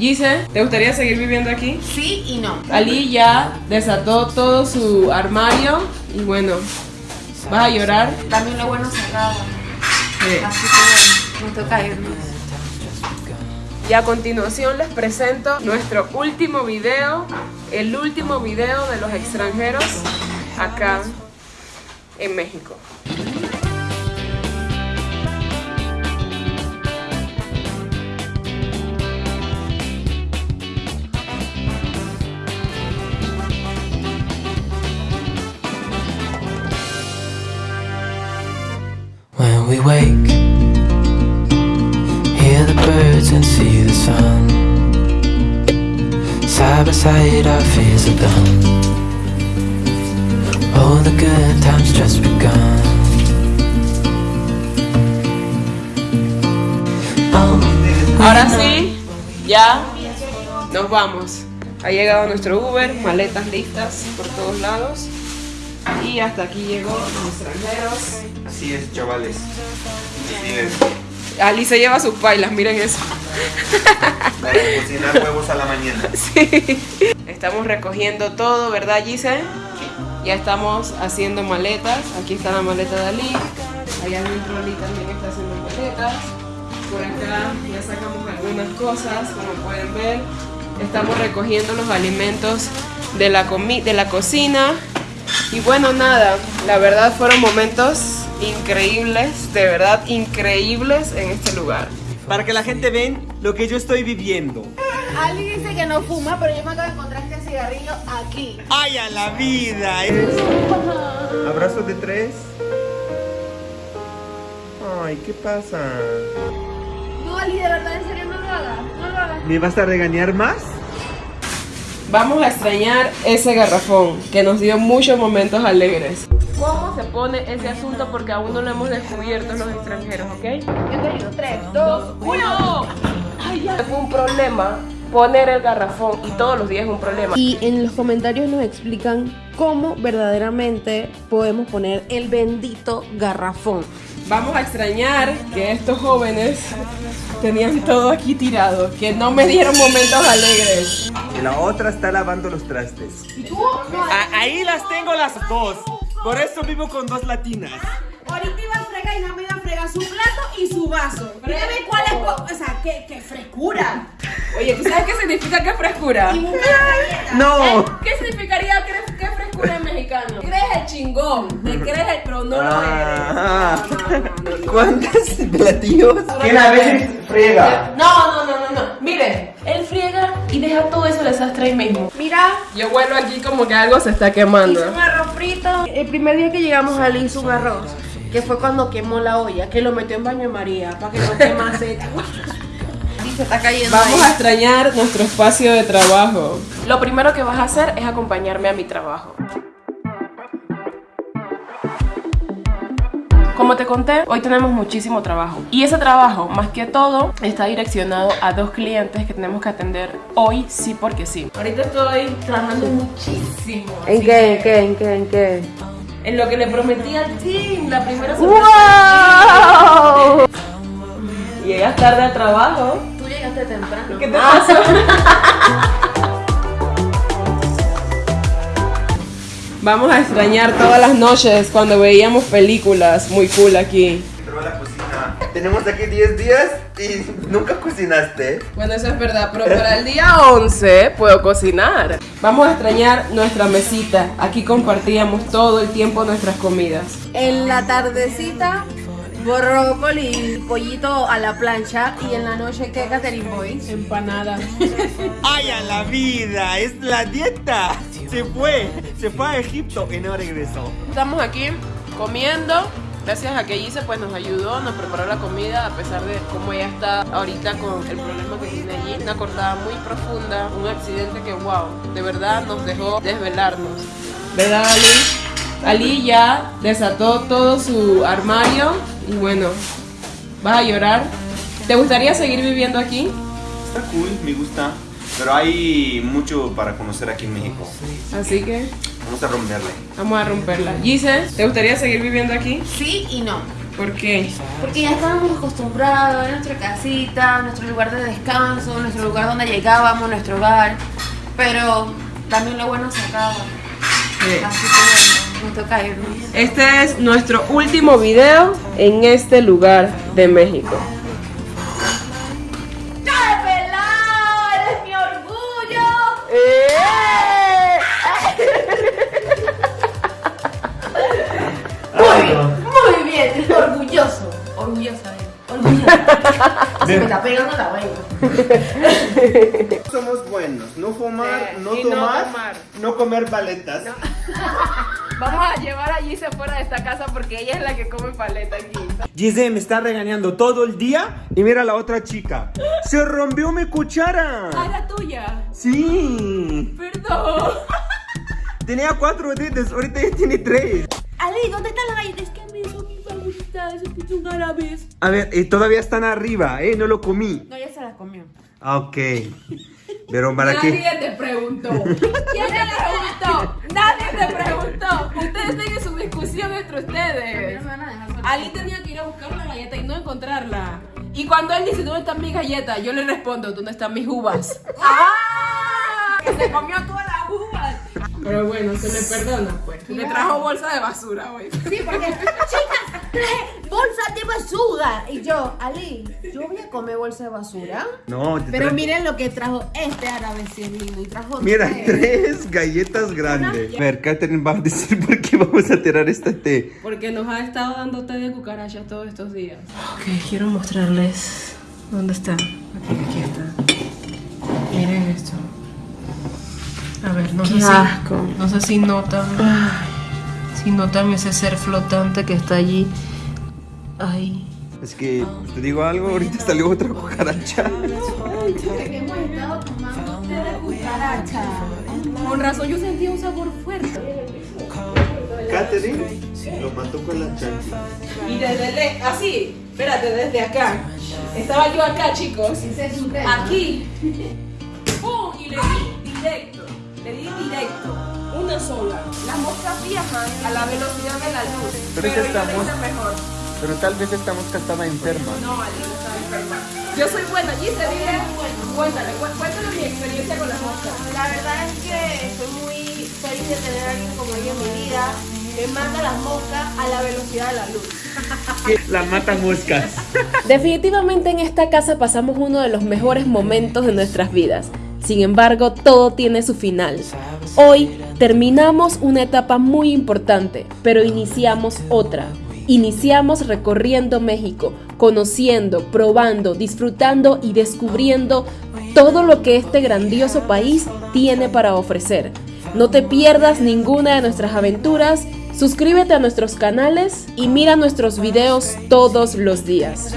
Gise, ¿te gustaría seguir viviendo aquí? Sí y no. Ali ya desató todo su armario y bueno, ¿vas a llorar? También lo bueno cerrado. Sí. Así que bueno, me toca irnos. Y a continuación les presento nuestro último video, el último video de los extranjeros acá en México. Wake, hear the birds and see the sun. Side by side, our fears are the good times just begun. Ahora sí, ya nos vamos. Ha llegado nuestro Uber, maletas listas por todos lados. Y hasta aquí llegó los extranjeros. Así es, chavales. Ali se lleva sus pailas, miren eso. Para cocinar huevos a la mañana. Sí. Estamos recogiendo todo, ¿verdad, Gise? Ya estamos haciendo maletas. Aquí está la maleta de Ali. Allá adentro Ali también está haciendo maletas. Por acá ya sacamos algunas cosas, como pueden ver. Estamos recogiendo los alimentos de la, comi de la cocina. Y bueno, nada, la verdad fueron momentos increíbles, de verdad increíbles en este lugar. Para que la gente ven lo que yo estoy viviendo. Ali dice que no fuma, pero yo me acabo de encontrar este cigarrillo aquí. ¡Ay, a la vida! Abrazo de tres. Ay, ¿qué pasa? No, Ali, de verdad, en serio, no lo hagas. No lo hagas. ¿Me vas a regañar más? Vamos a extrañar ese garrafón que nos dio muchos momentos alegres. ¿Cómo se pone ese asunto? Porque aún no lo hemos descubierto los extranjeros, ¿ok? Yo te digo, 3, 2, 1. Ay, ya. Fue un problema poner el garrafón y todos los días es un problema. Y en los comentarios nos explican cómo verdaderamente podemos poner el bendito garrafón. Vamos a extrañar que estos jóvenes tenían todo aquí tirado, que no me dieron momentos alegres. Y la otra está lavando los trastes. Ah, ahí las tengo las dos. Por eso vivo con dos latinas. Ahorita iba a fregar y no me iba a fregar su plato y su vaso. Dígame cuál es. O sea, qué, qué frescura. Oye, ¿tú sabes qué significa que frescura? ¡No! ¿Qué significaría que frescura en mexicano? Crees el chingón, te crees el, pero no lo eres. Ah. No, no, no, no. ¿Cuántos platillos? ¿Quién a veces friega? No, no, no, no, no. Mire, él friega y deja todo eso desastre ahí mismo. Mira, Yo vuelvo aquí como que algo se está quemando. hizo un arroz frito. El primer día que llegamos a hizo un arroz, que fue cuando quemó la olla, que lo metió en baño de María para que no quemase. y se está cayendo Vamos ahí. a extrañar nuestro espacio de trabajo. Lo primero que vas a hacer es acompañarme a mi trabajo. Como te conté, hoy tenemos muchísimo trabajo. Y ese trabajo, más que todo, está direccionado a dos clientes que tenemos que atender hoy, sí porque sí. Ahorita estoy trabajando muchísimo. ¿En qué? ¿En qué? ¿En qué? ¿En qué? En lo que le prometí al team, la primera sorpresa. ¡Wow! Llegas tarde al trabajo. Tú llegaste temprano. ¿Qué te pasa? Vamos a extrañar todas las noches cuando veíamos películas muy cool aquí. A la cocina. Tenemos aquí 10 días y nunca cocinaste. Bueno, eso es verdad, pero para el día 11 puedo cocinar. Vamos a extrañar nuestra mesita. Aquí compartíamos todo el tiempo nuestras comidas. En la tardecita, brócoli y pollito a la plancha. Y en la noche, ¿qué, Catherine Boy? Empanada. ¡Ay, a la vida! ¡Es la dieta! Se fue, se fue a Egipto y no regresó. Estamos aquí comiendo. Gracias a que Gise pues nos ayudó, nos preparó la comida a pesar de cómo ella está ahorita con el problema que tiene allí. Una cortada muy profunda, un accidente que wow, de verdad nos dejó desvelarnos. ¿Verdad Ali? Ali ya desató todo su armario y bueno, vas a llorar. ¿Te gustaría seguir viviendo aquí? Está cool, me gusta. Pero hay mucho para conocer aquí en México. Así que Vamos a romperle. vamos a romperla. Gise, ¿te gustaría seguir viviendo aquí? Sí y no. ¿Por qué? Porque ya estábamos acostumbrados a nuestra casita, nuestro lugar de descanso, nuestro lugar donde llegábamos, nuestro hogar. Pero también lo bueno se acaba. Sí. Así que bueno, nos toca irnos. Este es nuestro último video en este lugar de México. Pegando la vaina. Somos buenos. No fumar, Sí, no no tomar, tomar. no comer paletas. Vamos a llevar a Gise fuera de esta casa porque ella es la que come paleta aquí. Gise me está regañando todo el día y mira la otra chica. Se rompió mi cuchara. la tuya. Sí. Perdón. Tenía cuatro dedos, ahorita ya tiene tres. Ali, ¿dónde están las galletas? Árabes. A ver, y todavía están arriba, ¿eh? No lo comí. No, ya se la comió. Ah, Ok. Pero para qué. Nadie te preguntó. ¿Quién te preguntó? Nadie te preguntó. Ustedes tengan su discusión entre ustedes. Ali tenía que ir a buscar la galleta y no encontrarla. Y cuando él dice, ¿dónde están mis galletas? Yo le respondo, ¿dónde están mis uvas? ¡Ah! Que se comió todas las uvas. Pero bueno, se le perdona, pues. Le trajo bolsa de basura hoy. Sí, porque, chicas, traje bolsas de basura. Y yo, Ali, yo voy a comer bolsa de basura. No, te Pero traje- miren lo que trajo este árabe, si es lindo. Y trajo Mira, tres. tres galletas grandes. A ver, Catherine va a decir por qué vamos a tirar este té. Porque nos ha estado dando té de cucarachas todos estos días. Ok, quiero mostrarles dónde está. Aquí, aquí está. Miren esto. A ver, no sé Qué si. asco. No sé si notan. Si notan ese ser flotante que está allí. Ay. Es que, te digo algo, ahorita salió otra cucaracha. Hemos estado tomando té de cucaracha. Con razón yo sentía un sabor fuerte. Catherine lo mató con la chancha. Y desde le- así, espérate, desde acá. Estaba yo acá, chicos. Aquí. ¡Pum! Y le di directo. Sola. Las moscas viajan a la velocidad de la luz. Pero es que yo lo estamos- hice mejor. Pero tal vez esta mosca estaba enferma. No, no estaba enferma. Yo soy buena, Gise, dile. Cuéntale, cu- cuéntale mi experiencia con las moscas. La verdad es que estoy muy feliz de tener a alguien como ella en mi vida que manda las moscas a la velocidad de la luz. La mata moscas. Definitivamente en esta casa pasamos uno de los mejores momentos de nuestras vidas. Sin embargo, todo tiene su final. Hoy terminamos una etapa muy importante, pero iniciamos otra. Iniciamos recorriendo México, conociendo, probando, disfrutando y descubriendo todo lo que este grandioso país tiene para ofrecer. No te pierdas ninguna de nuestras aventuras, suscríbete a nuestros canales y mira nuestros videos todos los días.